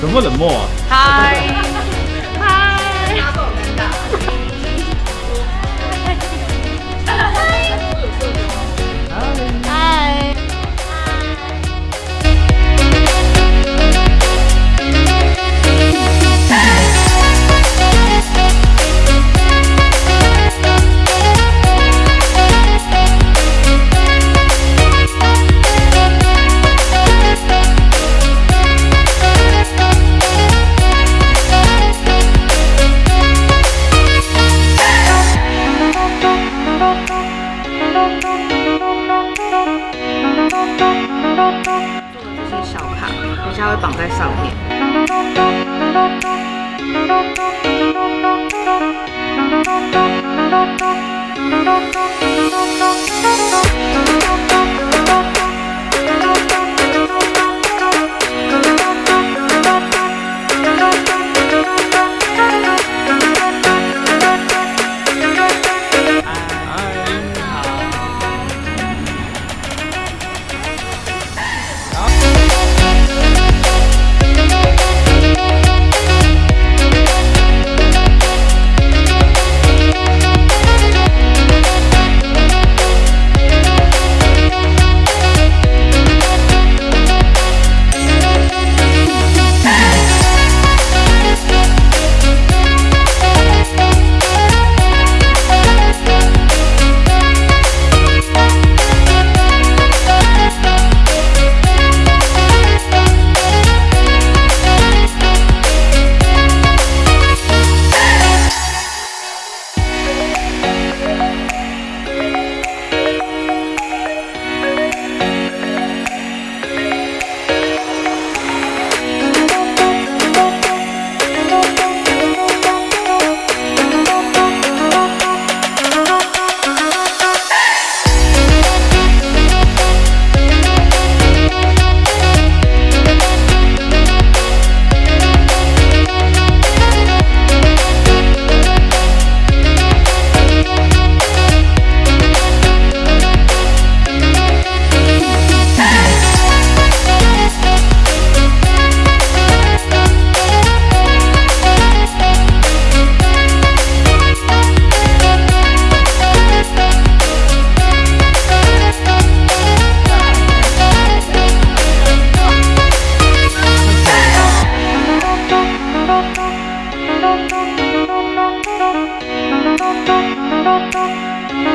怎么冷漠啊？嗨。绑在上面。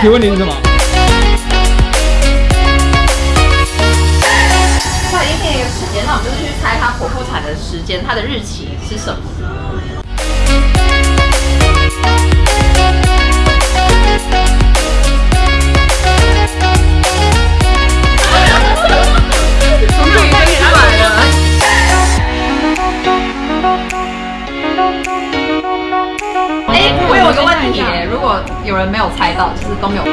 我十五提问题是什么？他已经定了一个时间，那我们就是去猜他剖腹产的时间，他的日期是什么？果有人没有猜到，就是都没有。